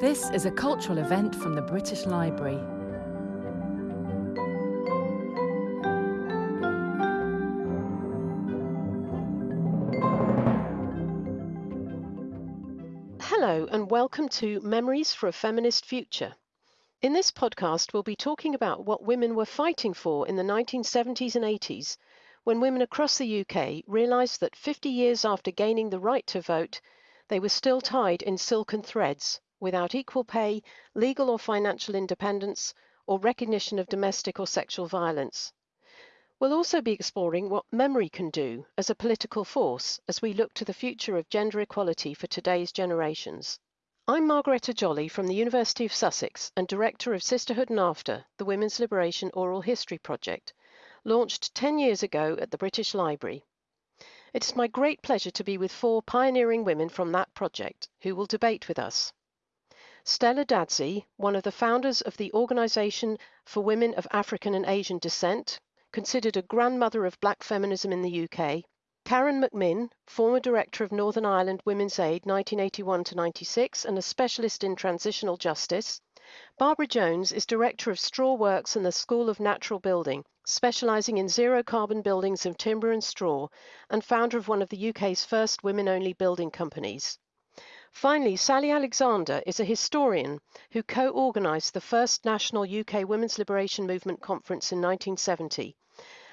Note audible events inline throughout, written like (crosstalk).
This is a cultural event from the British Library. Hello, and welcome to Memories for a Feminist Future. In this podcast, we'll be talking about what women were fighting for in the 1970s and 80s when women across the UK realised that 50 years after gaining the right to vote, they were still tied in silken threads without equal pay, legal or financial independence, or recognition of domestic or sexual violence. We'll also be exploring what memory can do as a political force as we look to the future of gender equality for today's generations. I'm Margaretta Jolly from the University of Sussex and Director of Sisterhood and After, the Women's Liberation Oral History Project, launched 10 years ago at the British Library. It is my great pleasure to be with four pioneering women from that project who will debate with us. Stella Dadzie, one of the founders of the Organisation for Women of African and Asian Descent, considered a grandmother of black feminism in the UK. Karen McMinn, former director of Northern Ireland Women's Aid 1981 to 96 and a specialist in transitional justice. Barbara Jones is director of Straw Works and the School of Natural Building, specialising in zero carbon buildings of timber and straw, and founder of one of the UK's first women only building companies. Finally, Sally Alexander is a historian who co organised the first national UK Women's Liberation Movement conference in 1970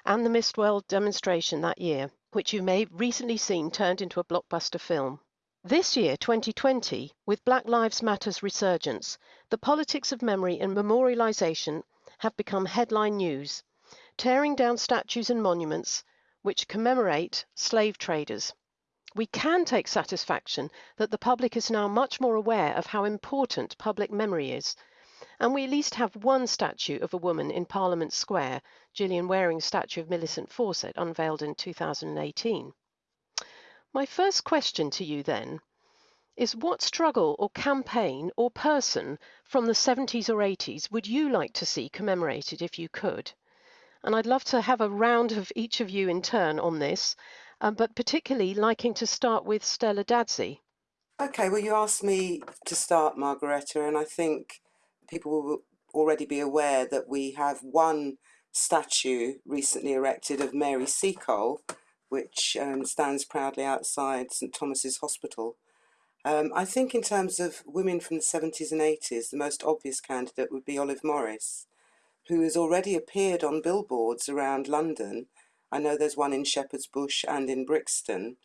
and the Miss World demonstration that year, which you may have recently seen turned into a blockbuster film. This year, 2020, with Black Lives Matter's resurgence, the politics of memory and memorialisation have become headline news, tearing down statues and monuments which commemorate slave traders. We can take satisfaction that the public is now much more aware of how important public memory is, and we at least have one statue of a woman in Parliament Square, Gillian Wearing's statue of Millicent Fawcett, unveiled in 2018. My first question to you then is what struggle or campaign or person from the 70s or 80s would you like to see commemorated if you could? And I'd love to have a round of each of you in turn on this um, but particularly liking to start with Stella Dadzie. Okay, well, you asked me to start, Margaretta, and I think people will already be aware that we have one statue recently erected of Mary Seacole, which um, stands proudly outside St Thomas's Hospital. Um, I think in terms of women from the 70s and 80s, the most obvious candidate would be Olive Morris, who has already appeared on billboards around London I know there's one in Shepherd's Bush and in Brixton.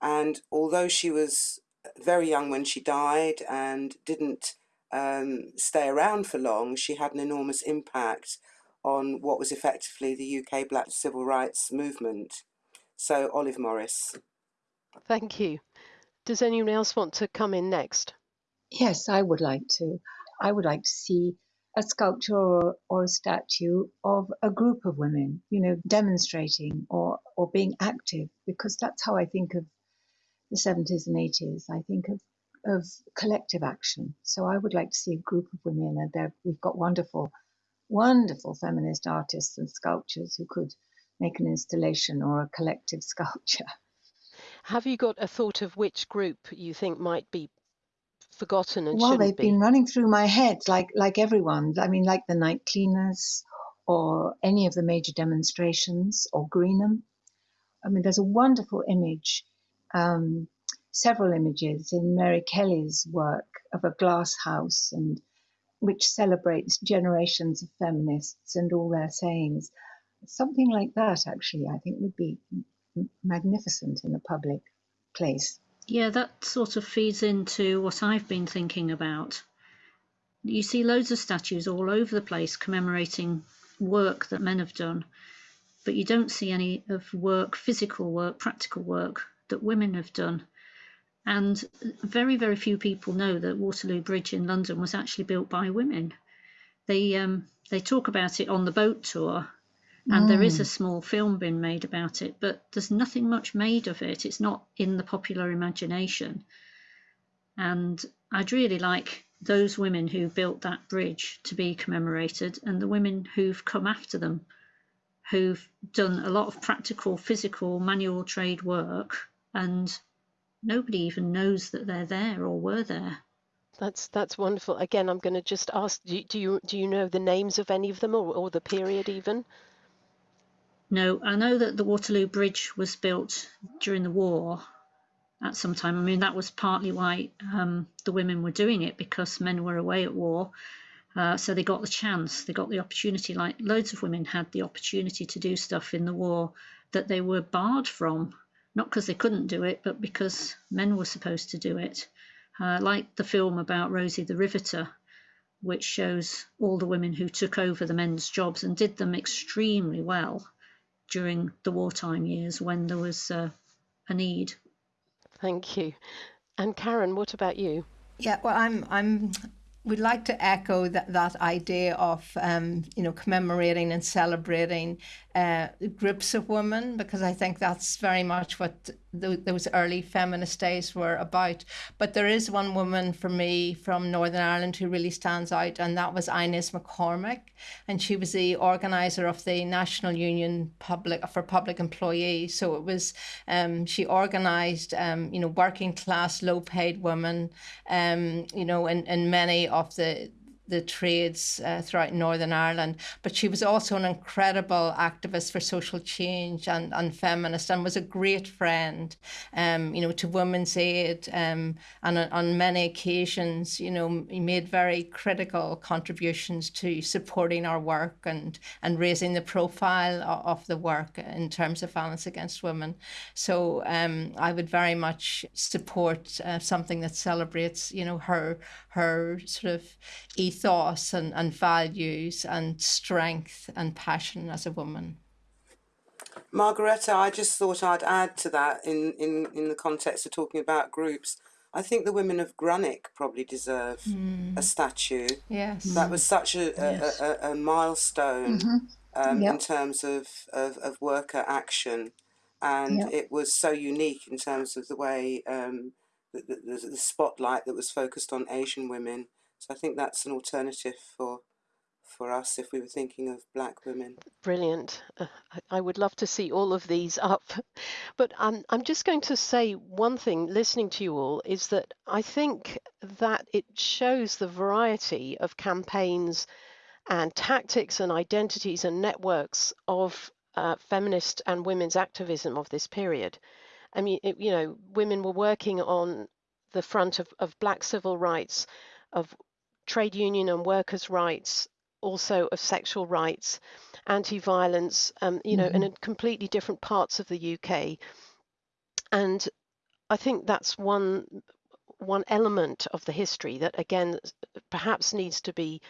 And although she was very young when she died and didn't um, stay around for long, she had an enormous impact on what was effectively the UK black civil rights movement. So, Olive Morris. Thank you. Does anyone else want to come in next? Yes, I would like to. I would like to see a sculpture or, or a statue of a group of women, you know, demonstrating or, or being active, because that's how I think of the 70s and 80s. I think of, of collective action. So I would like to see a group of women, and we've got wonderful, wonderful feminist artists and sculptors who could make an installation or a collective (laughs) sculpture. Have you got a thought of which group you think might be forgotten and well they've be. been running through my head like like everyone. I mean like the night cleaners or any of the major demonstrations or greenham. I mean there's a wonderful image um, several images in mary kelly's work of a glass house and which celebrates generations of feminists and all their sayings. Something like that actually i think would be magnificent in a public place yeah, that sort of feeds into what I've been thinking about. You see loads of statues all over the place commemorating work that men have done, but you don't see any of work, physical work, practical work that women have done. And very, very few people know that Waterloo Bridge in London was actually built by women. They um, they talk about it on the boat tour, and mm. there is a mm. small film being made about it, but there's nothing much made of it. It's not in the popular imagination. And I'd really like those women who built that bridge to be commemorated and the women who've come after them, who've done a lot of practical, physical, manual trade work, and nobody even knows that they're there or were there. That's that's wonderful. Again, I'm going to just ask: do, do you do you know the names of any of them, or, or the period even? No, I know that the Waterloo Bridge was built during the war at some time. I mean, that was partly why um, the women were doing it because men were away at war. Uh, so they got the chance, they got the opportunity. Like loads of women had the opportunity to do stuff in the war that they were barred from, not because they couldn't do it, but because men were supposed to do it uh, like the film about Rosie the Riveter, which shows all the women who took over the men's jobs and did them extremely well during the wartime years when there was uh, a need. Thank you. And Karen, what about you? Yeah, well, I'm I'm we'd like to echo that, that idea of um, you know commemorating and celebrating uh, groups of women because I think that's very much what th- those early feminist days were about. But there is one woman for me from Northern Ireland who really stands out, and that was Inez McCormack, and she was the organizer of the National Union Public for Public Employees. So it was um, she organized um, you know working class, low paid women, um, you know, in, in many of the the trades uh, throughout Northern Ireland. But she was also an incredible activist for social change and, and feminist and was a great friend, um, you know, to Women's Aid. Um, and on, many occasions, you know, made very critical contributions to supporting our work and, and raising the profile of, of the work in terms of violence against women. So um, I would very much support uh, something that celebrates, you know, her her sort of ethos and, and values and strength and passion as a woman. Margaretta, I just thought I'd add to that in, in, in the context of talking about groups. I think the women of Grunwick probably deserve mm. a statue. Yes. That was such a, yes. a, a, a, milestone mm-hmm. um, yep. in terms of, of, of, worker action. And yep. it was so unique in terms of the way um, the, the, the spotlight that was focused on Asian women. So I think that's an alternative for for us if we were thinking of black women. Brilliant. Uh, I would love to see all of these up. But I'm, I'm just going to say one thing listening to you all is that I think that it shows the variety of campaigns and tactics and identities and networks of uh, feminist and women's activism of this period. I mean, it, you know, women were working on the front of, of black civil rights, of trade union and workers' rights, also of sexual rights, anti-violence, um, you know, mm-hmm. in completely different parts of the UK. And I think that's one one element of the history that again perhaps needs to be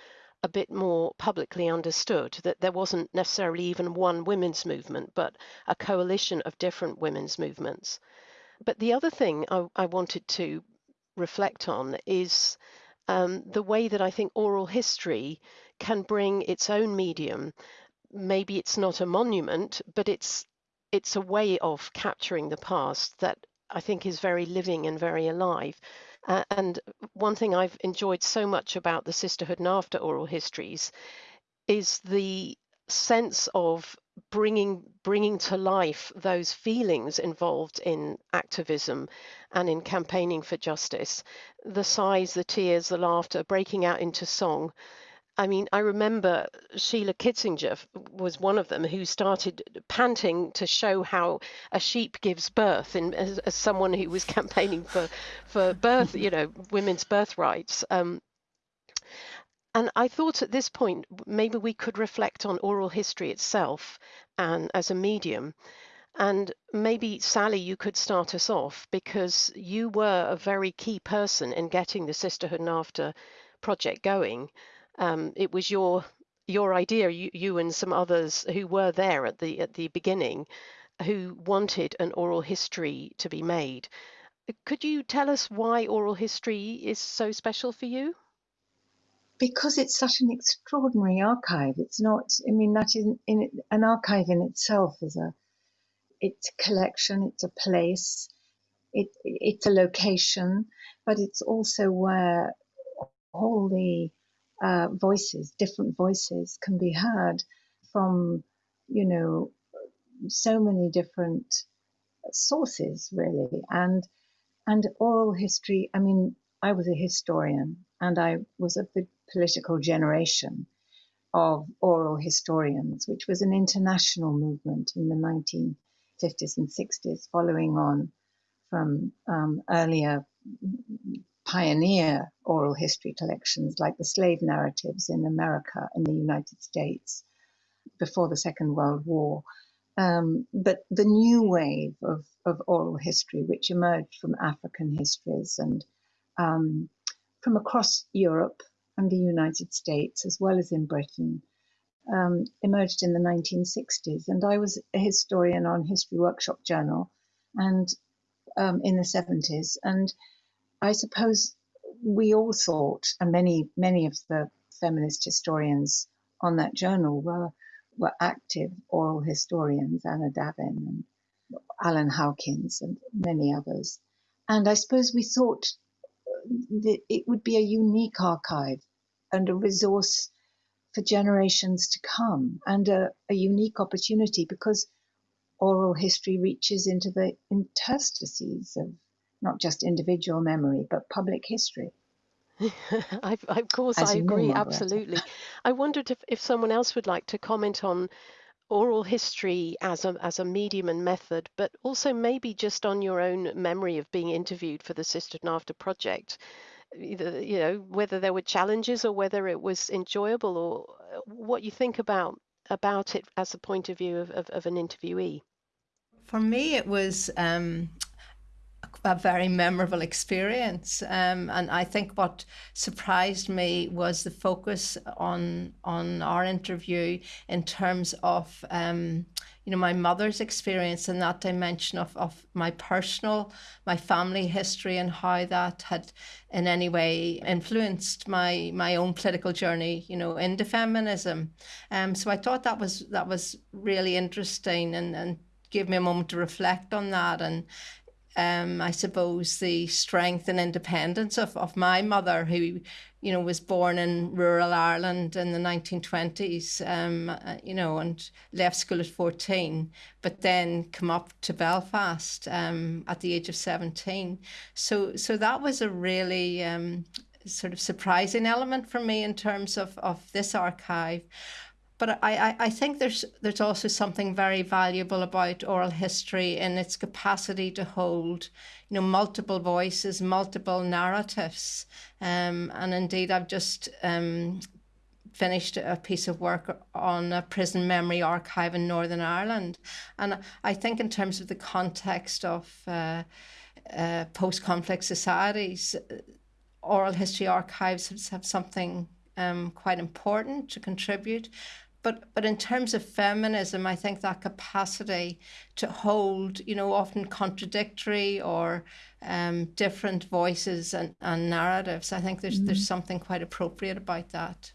a bit more publicly understood that there wasn't necessarily even one women's movement, but a coalition of different women's movements. But the other thing I, I wanted to reflect on is um, the way that I think oral history can bring its own medium. Maybe it's not a monument, but it's it's a way of capturing the past that I think is very living and very alive. Uh, and one thing I've enjoyed so much about the Sisterhood and after oral histories is the sense of bringing bringing to life those feelings involved in activism and in campaigning for justice the sighs the tears the laughter breaking out into song I mean, I remember Sheila Kitzinger was one of them who started panting to show how a sheep gives birth, and as, as someone who was campaigning for for birth, you know, women's birth rights. Um, and I thought at this point maybe we could reflect on oral history itself and as a medium. And maybe Sally, you could start us off because you were a very key person in getting the Sisterhood and After project going um, it was your your idea, you, you and some others who were there at the at the beginning, who wanted an oral history to be made. Could you tell us why oral history is so special for you? Because it's such an extraordinary archive. It's not. I mean, that is in an archive in itself is a. It's a collection. It's a place. It it's a location, but it's also where all the uh, voices, different voices can be heard from, you know, so many different sources really. And, and oral history, I mean, I was a historian and I was of the political generation of oral historians, which was an international movement in the 1950s and 60s, following on from um, earlier pioneer oral history collections like the slave narratives in America and the United States before the Second World War. Um, but the new wave of, of oral history, which emerged from African histories and um, from across Europe and the United States, as well as in Britain, um, emerged in the 1960s. And I was a historian on History Workshop Journal and um, in the 70s. And I suppose we all thought, and many, many of the feminist historians on that journal were, were active oral historians, Anna Davin and Alun Howkins and many others. And I suppose we thought that it would be a unique archive and a resource for generations to come and a, a unique opportunity because oral history reaches into the interstices of not just individual memory but public history. (laughs) I, of course, As I agree, absolutely. I wondered if, if someone else would like to comment on oral history as a, as a medium and method, but also maybe just on your own memory of being interviewed for the Sister and After project either you know whether there were challenges or whether it was enjoyable or uh, what you think about about it as a point of view of, of, of an interviewee? For me it was um, a very memorable experience um, and I think what surprised me was the focus on on our interview in terms of um, you know my mother's experience in that dimension of, of my personal my family history and how that had in any way influenced my my own political journey you know into feminism. Um so I thought that was that was really interesting and and gave me a moment to reflect on that and um, I suppose the strength and independence of, of my mother, who, you know, was born in rural Ireland in the 1920s, um, uh, you know, and left school at 14, but then come up to Belfast um, at the age of 17. So, so that was a really um, sort of surprising element for me in terms of, of this archive. But I, I think there's there's also something very valuable about oral history in its capacity to hold, you know, multiple voices, multiple narratives. Um, and indeed, I've just um, finished a piece of work on a prison memory archive in Northern Ireland. And I think in terms of the context of uh, uh, post-conflict societies, oral history archives have, have something um, quite important to contribute but but in terms of feminism i think that capacity to hold you know often contradictory or um, different voices and, and narratives i think there's mm. there's something quite appropriate about that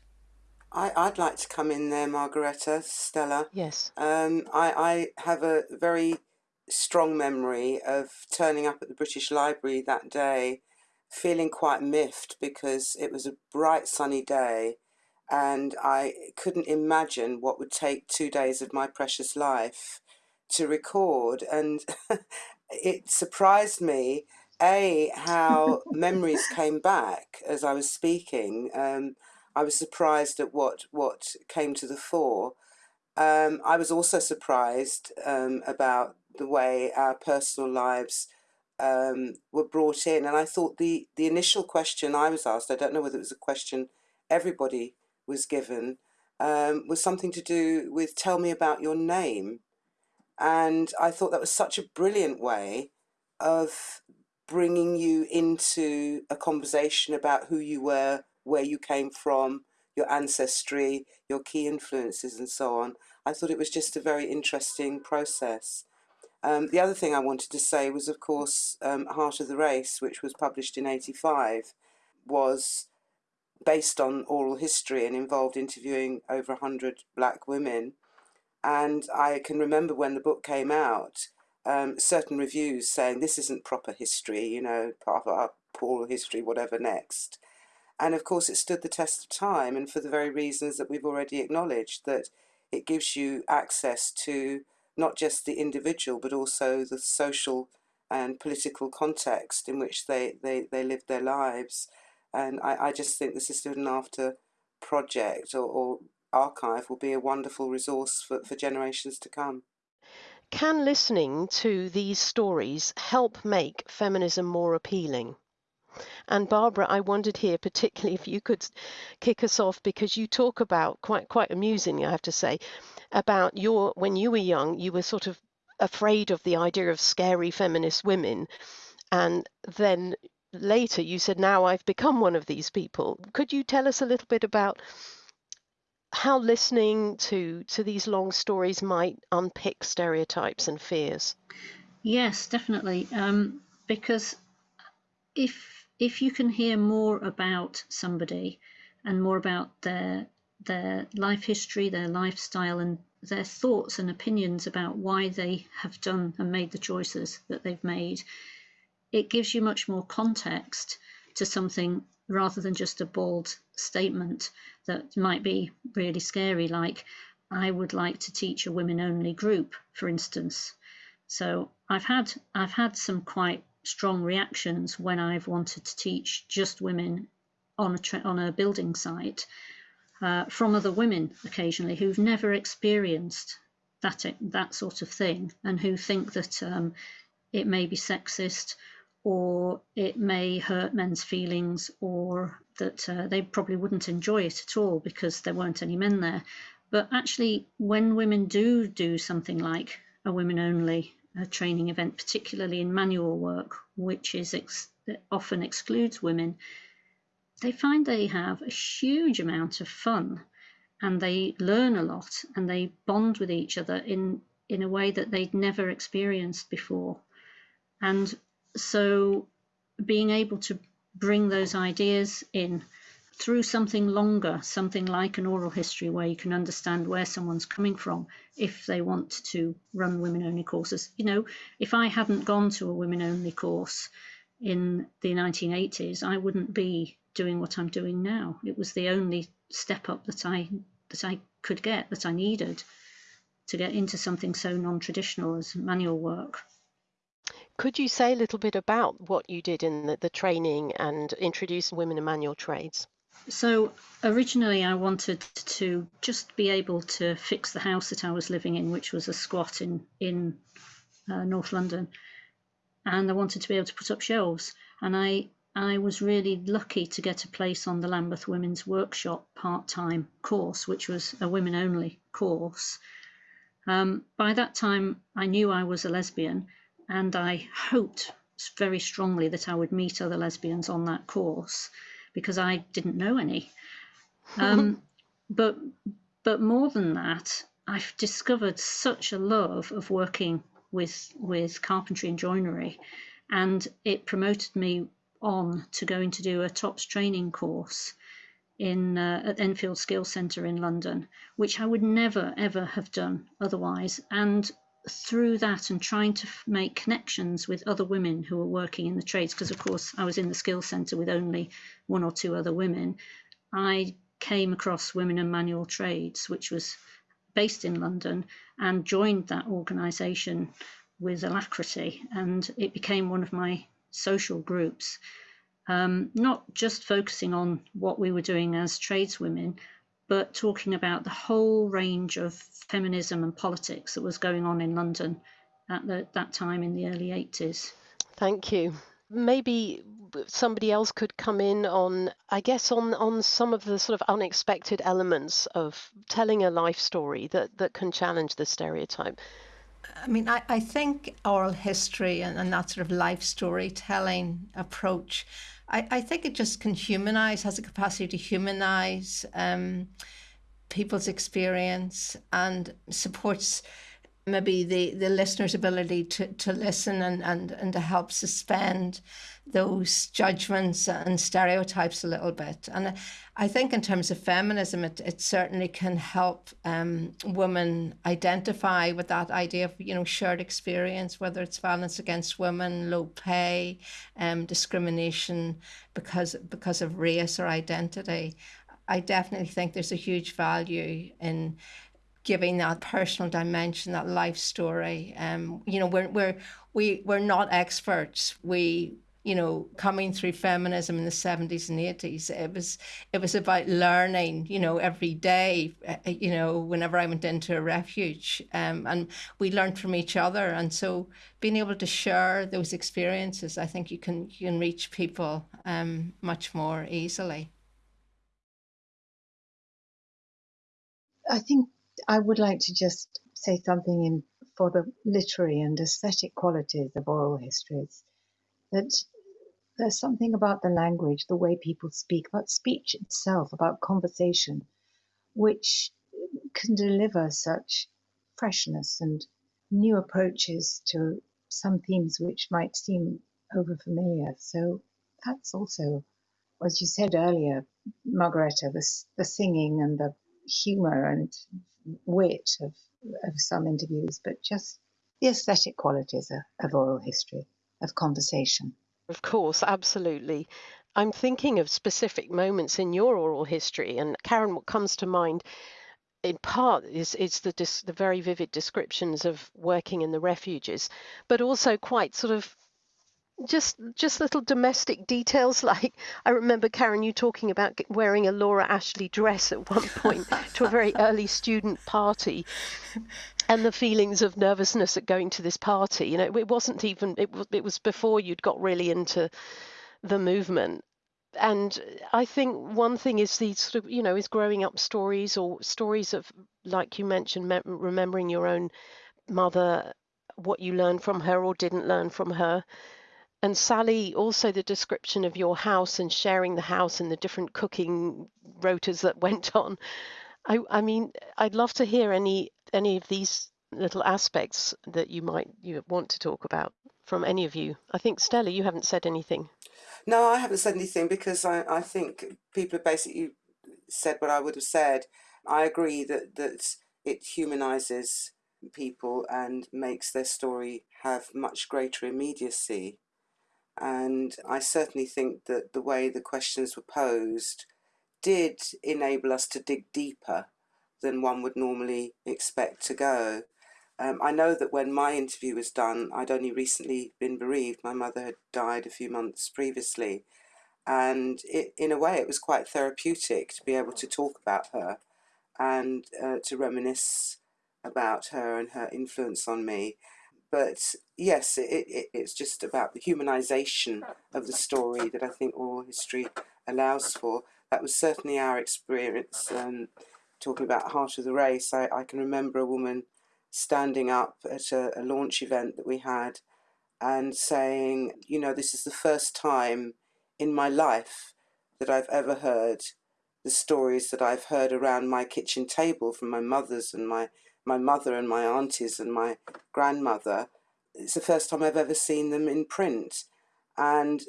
I, I'd like to come in there, Margaretta, Stella. Yes. Um, I, I have a very strong memory of turning up at the British Library that day, feeling quite miffed because it was a bright sunny day and I couldn't imagine what would take two days of my precious life to record. And (laughs) it surprised me, A, how (laughs) memories came back as I was speaking. Um, I was surprised at what, what came to the fore. Um, I was also surprised um, about the way our personal lives um, were brought in. And I thought the, the initial question I was asked, I don't know whether it was a question everybody was given um, was something to do with tell me about your name. And I thought that was such a brilliant way of bringing you into a conversation about who you were, where you came from, your ancestry, your key influences, and so on. I thought it was just a very interesting process. Um, the other thing I wanted to say was, of course, um, Heart of the Race, which was published in 85, was based on oral history and involved interviewing over 100 black women. And I can remember when the book came out, um, certain reviews saying this isn't proper history, you know, part of our oral history, whatever next. And of course, it stood the test of time, and for the very reasons that we've already acknowledged, that it gives you access to not just the individual, but also the social and political context in which they, they, they lived their lives. And I, I just think the Sisterhood and After project or, or archive will be a wonderful resource for, for generations to come. Can listening to these stories help make feminism more appealing? And Barbara, I wondered here particularly if you could kick us off because you talk about quite quite amusingly, I have to say, about your when you were young, you were sort of afraid of the idea of scary feminist women, and then later you said, "Now I've become one of these people." Could you tell us a little bit about how listening to to these long stories might unpick stereotypes and fears? Yes, definitely. Um, because if if you can hear more about somebody and more about their their life history, their lifestyle, and their thoughts and opinions about why they have done and made the choices that they've made, it gives you much more context to something rather than just a bald statement that might be really scary, like, I would like to teach a women only group, for instance. So I've had I've had some quite strong reactions when I've wanted to teach just women on a on a building site uh, from other women occasionally who've never experienced that that sort of thing and who think that um, it may be sexist or it may hurt men's feelings or that uh, they probably wouldn't enjoy it at all because there weren't any men there. But actually, when women do do something like a women only training event, particularly in manual work, which is ex- often excludes women, they find they have a huge amount of fun and they learn a lot and they bond with each other in in a way that they'd never experienced before. And so being able to bring those ideas in through something longer, something like an oral history where you can understand where someone's coming from if they want to run women only courses. You know, if I hadn't gone to a women only course in the 1980s, I wouldn't be doing what I'm doing now. It was the only step up that I that I could get that I needed to get into something so non-traditional as manual work. Could you say a little bit about what you did in the, the training and introduce women in manual trades? So originally, I wanted to just be able to fix the house that I was living in, which was a squat in in uh, North London, and I wanted to be able to put up shelves. And I I was really lucky to get a place on the Lambeth Women's Workshop part time course, which was a women only course. Um, by that time, I knew I was a lesbian, and I hoped very strongly that I would meet other lesbians on that course because I didn't know any. Um, (laughs) but but more than that, I've discovered such a love of working with with carpentry and joinery, and it promoted me on to going to do a TOPS training course in uh, at Enfield Skills Centre in London, which I would never ever have done otherwise. And through that and trying to make connections with other women who were working in the trades, because of course I was in the skills centre with only one or two other women, I came across Women in Manual Trades, which was based in London, and joined that organisation with alacrity, and it became one of my social groups. Um, not just focusing on what we were doing as tradeswomen, but talking about the whole range of feminism and politics that was going on in London at the, that time in the early 80s. Thank you. Maybe somebody else could come in on, I guess, on, on some of the sort of unexpected elements of telling a life story that, that can challenge the stereotype. I mean, I, I think oral history and, and that sort of life storytelling approach I, I think it just can humanize, has a capacity to humanize um, people's experience and supports maybe the, the listener's ability to, to listen and, and, and to help suspend those judgments and stereotypes a little bit. And I think in terms of feminism, it, it certainly can help um, women identify with that idea of, you know, shared experience, whether it's violence against women, low pay, um, discrimination because because of race or identity. I definitely think there's a huge value in giving that personal dimension, that life story. Um, you know, we're we're we we're not experts. We you know, coming through feminism in the 70s and 80s, it was it was about learning, you know, every day, uh, you know, whenever I went into a refuge. Um, and we learned from each other. And so being able to share those experiences, I think you can you can reach people um, much more easily. I think I would like to just say something in for the literary and aesthetic qualities of oral histories that there's something about the language, the way people speak, about speech itself, about conversation, which can deliver such freshness and new approaches to some themes which might seem overfamiliar. So that's also, as you said earlier, Margaretta, the, the singing and the humor and wit of, of some interviews, but just the aesthetic qualities of, of oral history, of conversation. Of course, absolutely. I'm thinking of specific moments in your oral history, and Karen, what comes to mind in part is is the the very vivid descriptions of working in the refuges, but also quite sort of just just little domestic details (laughs) like I remember Karen you talking about wearing a Laura Ashley dress at one point to a very (laughs) early student party and the feelings of nervousness at going to this party you know it wasn't even it was it was before you'd got really into the movement. And I think one thing is these sort of you know is growing up stories or stories of like you mentioned me- remembering your own mother what you learned from her or didn't learn from her and Sally, also the description of your house and sharing the house and the different cooking rotas that (laughs) went on. I, I mean, I'd love to hear any any of these little aspects that you might you want to talk about from any of you. I think Stella, you haven't said anything. No, I haven't said anything because I, I think people have basically said what I would have said. I agree that that it humanizes people and makes their story have much greater immediacy. And I certainly think that the way the questions were posed did enable us to dig deeper than one would normally expect to go. Um, I know that when my interview was done, I'd only recently been bereaved. My mother had died a few months previously. And it, in a way, it was quite therapeutic to be able to talk about her and uh, to reminisce about her and her influence on me. But yes, it, it, it's just about the humanization of the story that I think oral history allows for. That was certainly our experience. Um, talking about Heart of the Race, I, I can remember a woman standing up at a, a launch event that we had and saying, you know, this is the first time in my life that I've ever heard the stories that I've heard around my kitchen table from my mother's and my my mother and my aunties and my grandmother. It's the first time I've ever seen them in print. And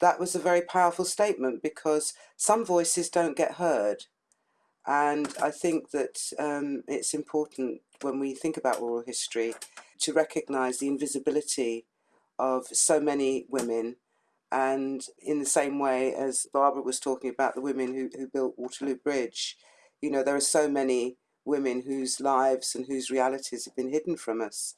that was a very powerful statement because some voices don't get heard. And I think that um, it's important when we think about oral history to recognise the invisibility of so many women. And in the same way as Barbara was talking about the women who, who built Waterloo Bridge, you know, there are so many women whose lives and whose realities have been hidden from us.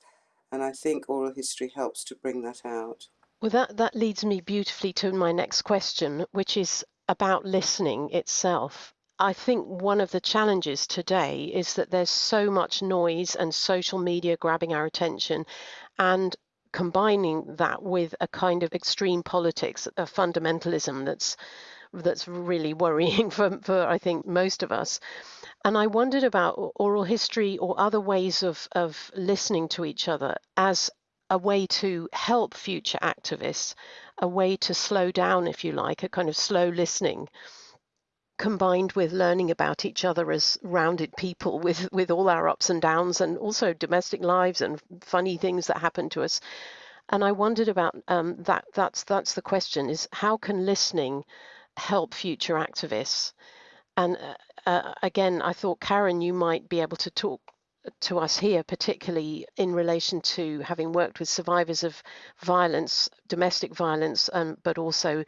And I think oral history helps to bring that out. Well, that, that leads me beautifully to my next question, which is about listening itself. I think one of the challenges today is that there's so much noise and social media grabbing our attention and combining that with a kind of extreme politics, a fundamentalism that's that's really worrying (laughs) for, for I think most of us. And I wondered about oral history or other ways of, of listening to each other as a way to help future activists, a way to slow down, if you like, a kind of slow listening combined with learning about each other as rounded people (laughs) with with all our ups and downs and also domestic lives and funny things that happen to us and i wondered about um, that that's that's the question is how can listening help future activists and uh, uh, again, I thought, Karen, you might be able to talk to us here, particularly in relation to having worked with survivors of violence, domestic violence, um, but also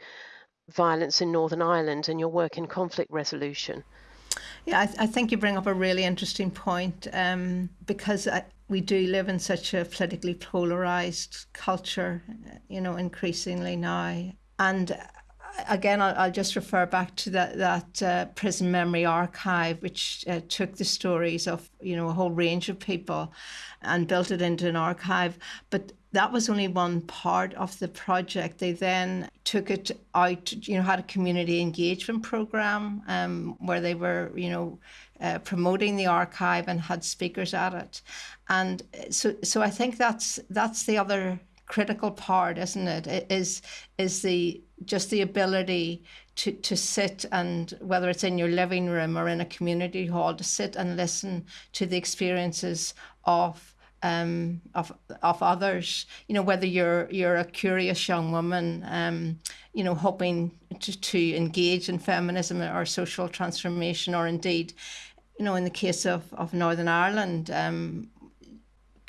violence in Northern Ireland and your work in conflict resolution. Yeah, I, I think you bring up a really interesting point um, because I, we do live in such a politically polarized culture, you know, increasingly now. And again, I'll, I'll, just refer back to that that uh, prison memory archive, which uh, took the stories of you know a whole range of people, and built it into an archive. But that was only one part of the project. They then took it out. You know, had a community engagement program um, where they were you know. Uh, promoting the archive and had speakers at it, and so so I think that's that's the other critical part, isn't it? it is is the just the ability to, to sit and whether it's in your living room or in a community hall to sit and listen to the experiences of um, of of others. You know, whether you're you're a curious young woman, um, you know, hoping to, to engage in feminism or social transformation, or indeed, you know, in the case of, of Northern Ireland, um,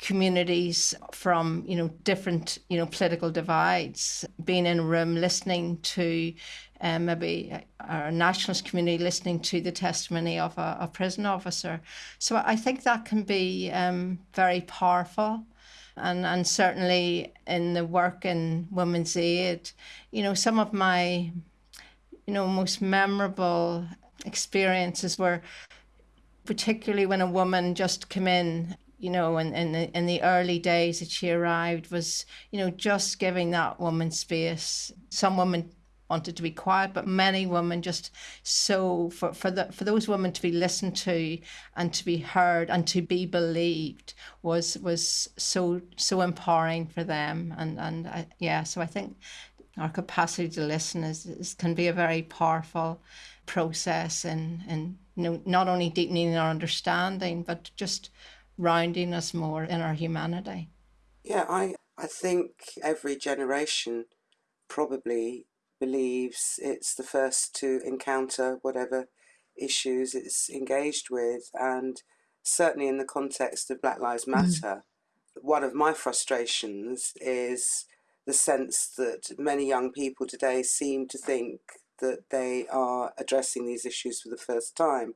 communities from you know different you know political divides. Being in a room listening to um, maybe our nationalist community listening to the testimony of a, a prison officer. So I think that can be um, very powerful. And and certainly in the work in women's aid you know some of my you know most memorable experiences were particularly when a woman just came in you know, in, in the in the early days that she arrived was, you know, just giving that woman space. Some women wanted to be quiet, but many women just so for for the for those women to be listened to and to be heard and to be believed was was so so empowering for them. And and I, yeah, so I think our capacity to listen is, is can be a very powerful process and and you know not only deepening our understanding but just rounding us more in our humanity. Yeah, I, I think every generation probably believes it's the first to encounter whatever issues it's engaged with. And certainly in the context of Black Lives mm. Matter, mm. one of my frustrations is the sense that many young people today seem to think that they are addressing these issues for the first time.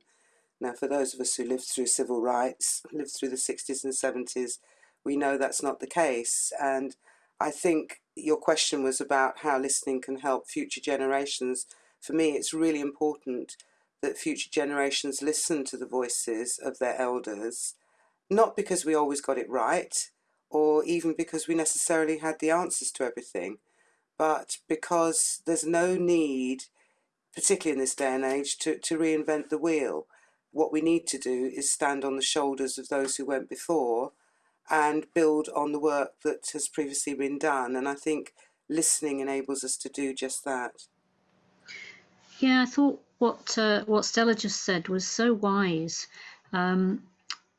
Now, for those of us who lived through civil rights, lived through the 60s and 70s, we know that's not the case. And I think your question was about how listening can help future generations. For me, it's really important that future generations listen to the voices of their elders, not because we always got it right, or even because we necessarily had the answers to everything, but because there's no need, particularly in this day and age, to, to reinvent the wheel what we need to do is stand on the shoulders of those who went before and build on the work that has previously been done. And I think listening enables us to do just that. Yeah, I thought what uh, what Stella just said was so wise. Um,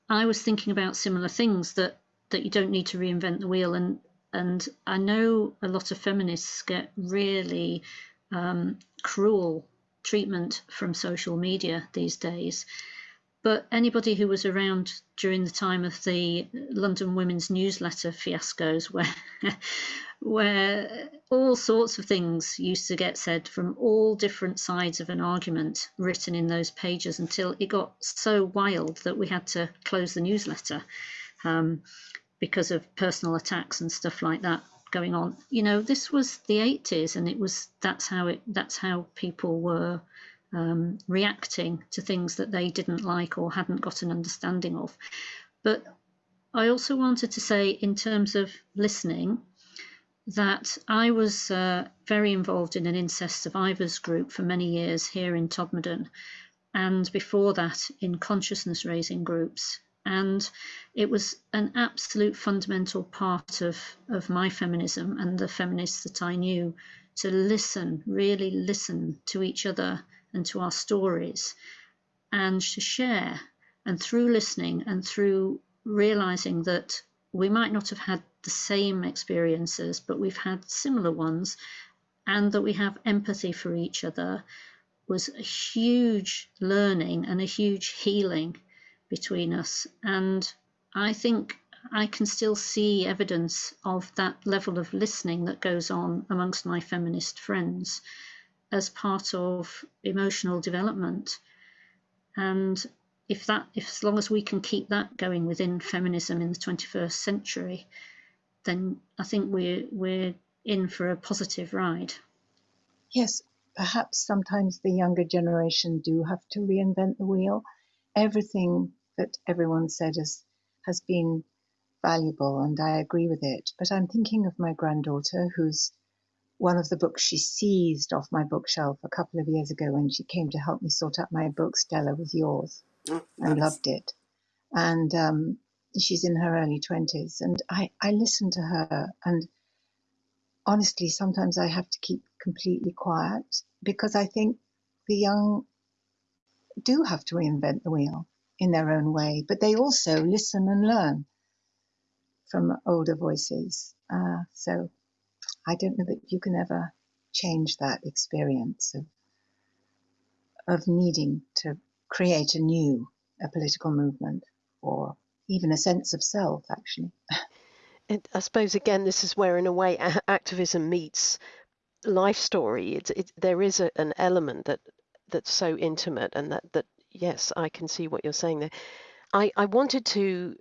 I was thinking about similar things that that you don't need to reinvent the wheel, and and I know a lot of feminists get really um, cruel treatment from social media these days. But anybody who was around during the time of the London Women's Newsletter fiascos, (laughs) where where all sorts of things used to get said from all different sides of an argument written in those pages until it got so wild that we had to close the newsletter um, because of personal attacks and stuff like that going on. You know, this was the 80s, and it was that's how it that's how people were um, reacting to things that they didn't like or hadn't got an understanding of. But I also wanted to say, in terms of listening, that I was uh, very involved in an incest survivors group for many years here in Todmorden, and before that in consciousness raising groups and it was an absolute fundamental part of, of my feminism and the feminists that I knew to listen, really listen to each other and to our stories and to share. And through listening and through realizing that we might not have had the same experiences, but we've had similar ones, and that we have empathy for each other was a huge learning and a huge healing between us. And I think I can still see evidence of that level of listening that goes on amongst my feminist friends as part of emotional development. And if that, if as long as we can keep that going within feminism in the 21st century, then I think we're we're in for a positive ride. Yes, perhaps sometimes the younger generation do have to reinvent the wheel. Everything that everyone said has has been valuable, and I agree with it. But I'm thinking of my granddaughter, who's one of the books she seized off my bookshelf a couple of years ago when she came to help me sort out my book. Stella was yours, Oh, and nice. loved it. And um, she's in her early twenties, and I I listen to her, and honestly, sometimes I have to keep completely quiet because I think the young do have to reinvent the wheel in their own way, but they also listen and learn from older voices. Uh, so I don't know that you can ever change that experience of of needing to create a new a political movement or even a sense of self actually (laughs) And I suppose again, this is where, in a way, a- activism meets life story. It, there is a, an element that that's so intimate, and that that yes, I can see what you're saying there. I I wanted to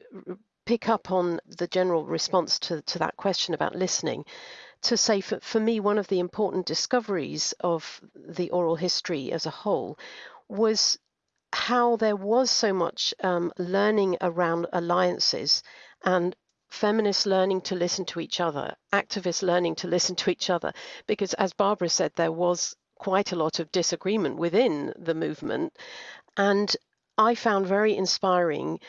pick up on the general response to to that question about listening, to say for for me one of the important discoveries of the oral history as a whole was how there was so much um, learning around alliances and feminists learning to listen to each other, activists learning to listen to each other, because as Barbara said, there was quite a lot of disagreement within the movement. And I found very inspiring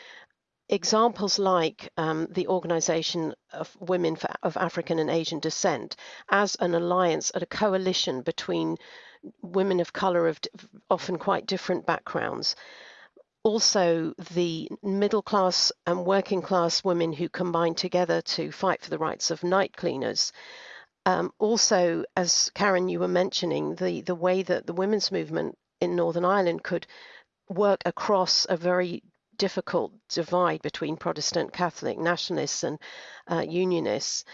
examples like um, the Organization of Women for, of African and Asian Descent as an alliance, a coalition between women of color of often quite different backgrounds also the middle class and working class women who combine together to fight for the rights of night cleaners. Um, also, as Karen, you were mentioning, the, the way that the women's movement in Northern Ireland could work across a very difficult divide between Protestant, Catholic, nationalists, and uh, unionists.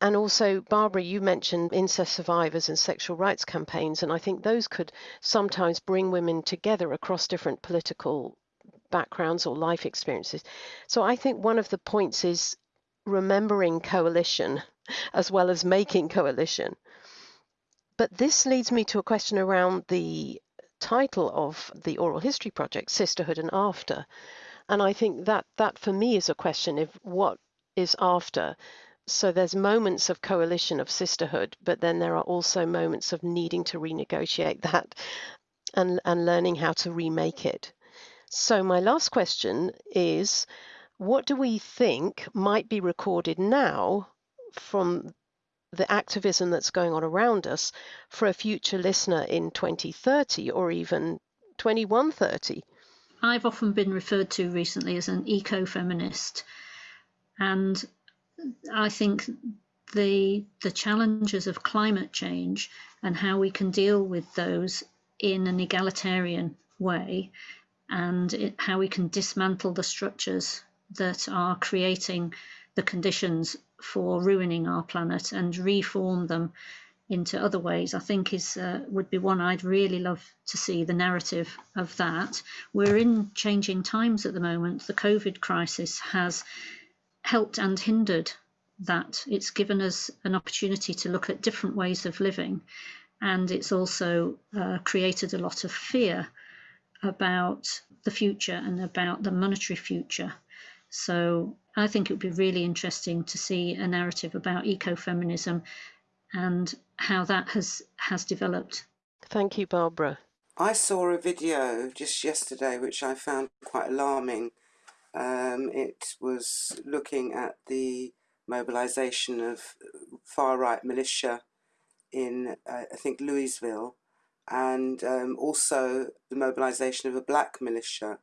And also, Barbara, you mentioned incest survivors and sexual rights campaigns, and I think those could sometimes bring women together across different political backgrounds or life experiences. So I think one of the points is remembering coalition (laughs) as well as making coalition. But this leads me to a question around the title of the oral history project, Sisterhood and After. And I think that that for me is a question of what is after. So there's moments of coalition of sisterhood, but then there are also moments of needing to renegotiate that and, and learning how to remake it. So, my last question is what do we think might be recorded now from the activism that's going on around us for a future listener in 2030 or even 2130? I've often been referred to recently as an eco feminist, and I think the the challenges of climate change and how we can deal with those in an egalitarian way and it, how we can dismantle the structures that are creating the conditions for ruining our planet and reform them into other ways i think is uh, would be one i'd really love to see the narrative of that. We're in changing times at the moment. The covid crisis has helped and hindered that. It's given us an opportunity to look at different ways of living and it's also uh, created a lot of fear about the future and about the monetary future. So I think it would be really interesting to see a narrative about ecofeminism and how that has has developed. Thank you, Barbara. I saw a video just yesterday which I found quite alarming. Um, it was looking at the mobilization of far right militia in, uh, I think, Louisville, and um, also the mobilization of a black militia.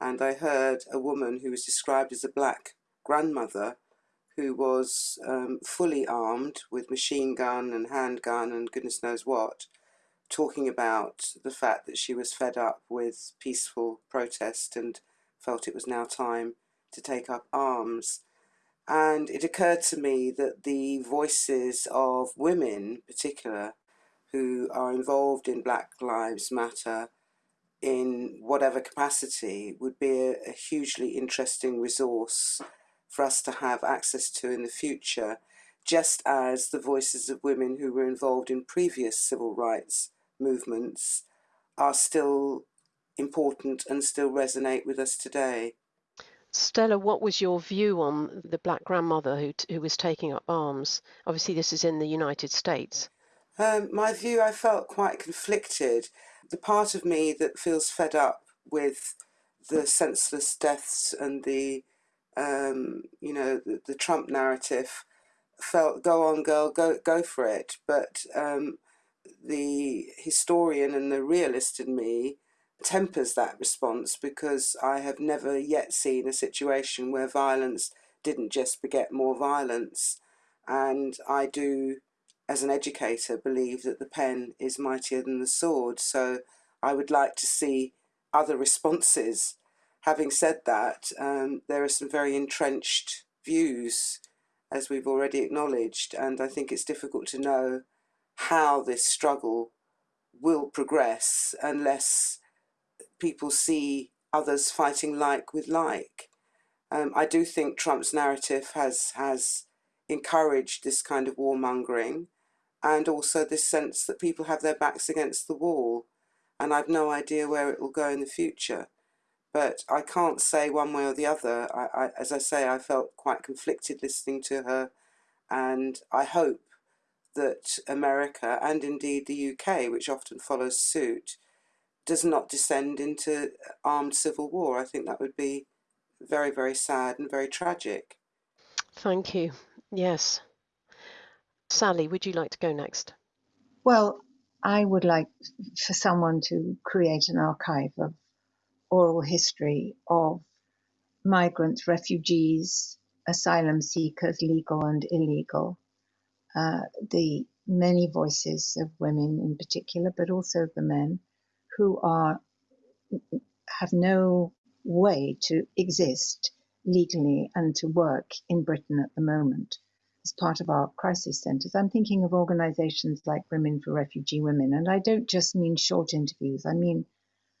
And I heard a woman who was described as a black grandmother who was um, fully armed with machine gun and handgun and goodness knows what, talking about the fact that she was fed up with peaceful protest and felt it was now time to take up arms. And it occurred to me that the voices of women, in particular, who are involved in Black Lives Matter, in whatever capacity would be a, a hugely interesting resource for us to have access to in the future, just as the voices of women who were involved in previous civil rights movements are still important and still resonate with us today. Stella, what was your view on the black grandmother who, who was taking up arms? Obviously, this is in the United States. Um, my view, I felt quite conflicted. The part of me that feels fed up with the senseless deaths and the, um, you know, the, the, Trump narrative felt, go on, girl, go go for it. But um, the historian and the realist in me tempers that response because I have never yet seen a situation where violence didn't just beget more violence. And I do, as an educator, believe that the pen is mightier than the sword. So I would like to see other responses. Having said that, um, there are some very entrenched views, as we've already acknowledged, and I think it's difficult to know how this struggle will progress unless people see others fighting like with like. Um, I do think Trump's narrative has has encouraged this kind of warmongering and also this sense that people have their backs against the wall and I've no idea where it will go in the future. But I can't say one way or the other. I, I, as I say, I felt quite conflicted listening to her and I hope that America and indeed the UK, which often follows suit, does not descend into armed civil war. I think that would be very, very sad and very tragic. Thank you. Yes. Sally, would you like to go next? Well, I would like for someone to create an archive of oral history of migrants, refugees, asylum seekers, legal and illegal, uh, the many voices of women in particular, but also the men, who are have no way to exist legally and to work in Britain at the moment as part of our crisis centres. I'm thinking of organisations like Women for Refugee Women, and I don't just mean short interviews, I mean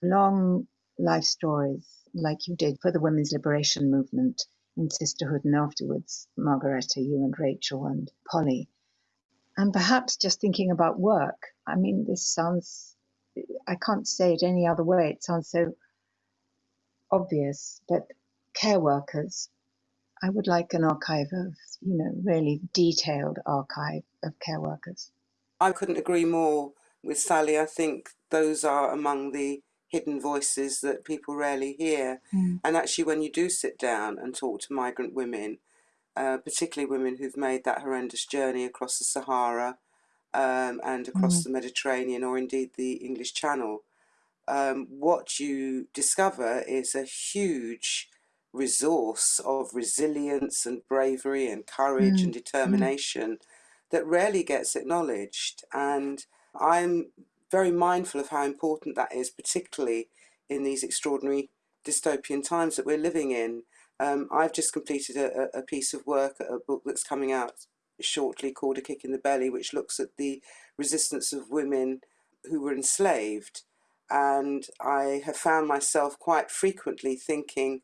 long life stories like you did for the women's liberation movement in Sisterhood and afterwards, Margaretta, you and Rachel and Polly. And perhaps just thinking about work. I mean, this sounds I can't say it any other way. It sounds so obvious, but care workers, I would like an archive of, you know, really detailed archive of care workers. I couldn't agree more with Sally. I think those are among the hidden voices that people rarely hear. Mm. And actually, when you do sit down and talk to migrant women, uh, particularly women who've made that horrendous journey across the Sahara um, and across mm. the Mediterranean or indeed the English Channel, um, what you discover is a huge resource of resilience and bravery and courage mm. and mm. determination that rarely gets acknowledged. And I'm very mindful of how important that is, particularly in these extraordinary dystopian times that we're living in. Um, I've just completed a, a piece of work, a book that's coming out shortly called A Kick in the Belly, which looks at the resistance of women who were enslaved. And I have found myself quite frequently thinking,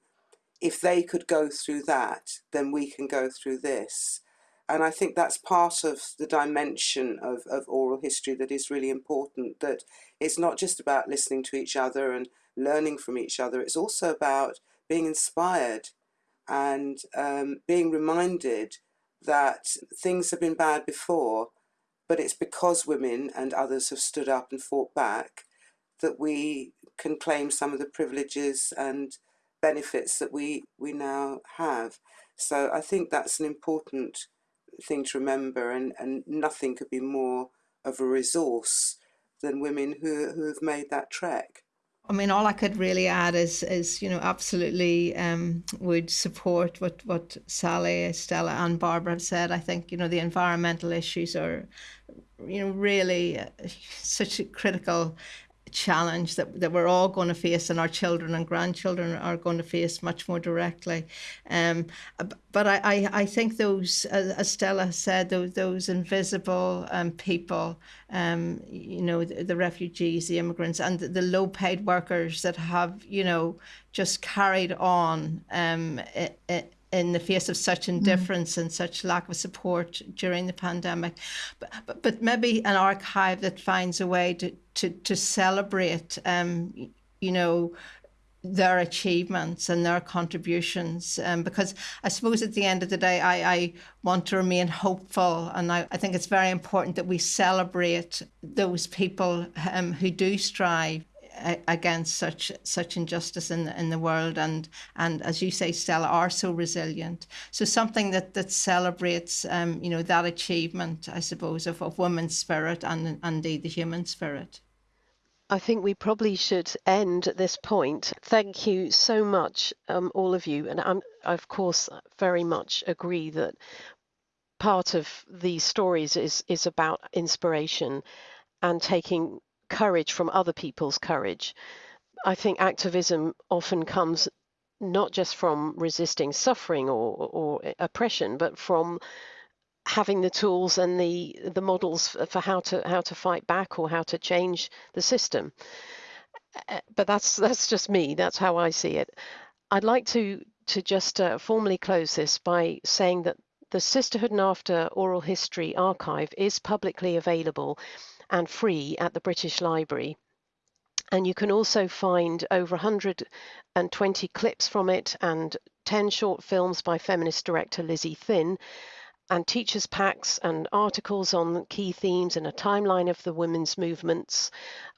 if they could go through that, then we can go through this. And I think that's part of the dimension of, of oral history that is really important, that it's not just about listening to each other and learning from each other, it's also about being inspired and um, being reminded that things have been bad before, but it's because women and others have stood up and fought back that we can claim some of the privileges and benefits that we, we now have. So I think that's an important thing to remember and, and nothing could be more of a resource than women who, who have made that trek. I mean, all I could really add is, is you know, absolutely um, would support what, what Sally, Stella, and Barbara have said. I think, you know, the environmental issues are, you know, really uh, (laughs) such a critical challenge that, that we're all going to face and our children and grandchildren are going to face much more directly. Um, but I, I, I think those, as Stella said, those, those invisible um, people, um, you know, the, the refugees, the immigrants, and the, the low paid workers that have, you know, just carried on um, it, it, in the face of such mm. indifference mm. and such lack of support during the pandemic. But, but, but, maybe an archive that finds a way to, to, to celebrate, um, you know, their achievements and their contributions um, because I suppose at the end of the day I, I want to remain hopeful and I, I think it's very important that we celebrate those people um, who do strive against such such injustice in the, in the world and and as you say Stella are so resilient so something that that celebrates um, you know that achievement I suppose of, of women's spirit and, and indeed the human spirit I think we probably should end at this point. Thank you so much, um, all of you. And I'm, I, of course, very much agree that part of these stories is, is about inspiration and taking courage from other people's courage. I think activism often comes not just from resisting suffering or, or oppression, but from having the tools and the the models for how to how to fight back or how to change the system. But that's that's just me. That's how I see it. I'd like to to just uh, formally close this by saying that the Sisterhood and After Oral History Archive is publicly available and free at the British Library. And you can also find over 120 clips from it and 10 short films by feminist director Lizzie Thynne, and teachers' packs and articles on key themes and a timeline of the women's movements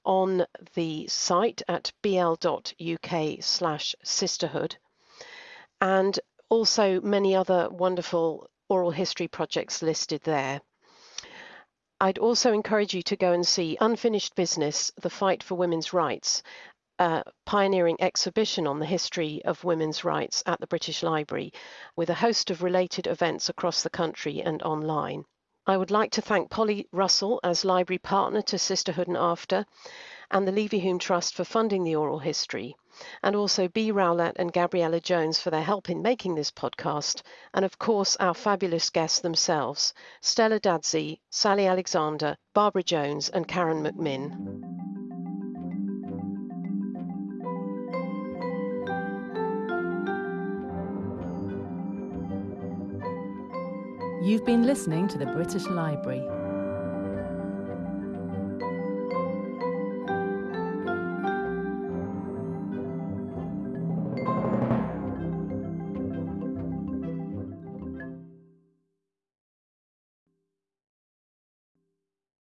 on the site at bl.uk slash sisterhood. And also many other wonderful oral history projects listed there. I'd also encourage you to go and see Unfinished Business, The Fight for Women's Rights, a pioneering exhibition on the history of women's rights at the British Library, with a host of related events across the country and online. I would like to thank Polly Russell as library partner to Sisterhood and After, and the Levy Leverhulme Trust for funding the oral history and also B. Rowlett and Gabriella Jones for their help in making this podcast, and of course our fabulous guests themselves, Stella Dadzie, Sally Alexander, Barbara Jones and Karen McMinn. You've been listening to the British Library